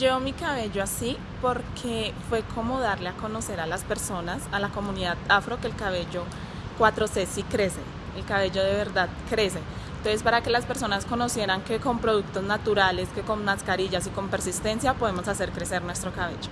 Llevo mi cabello así porque fue como darle a conocer a las personas, a la comunidad afro, que el cabello 4C sí crece, el cabello de verdad crece. Entonces, para que las personas conocieran que con productos naturales, que con mascarillas y con persistencia podemos hacer crecer nuestro cabello.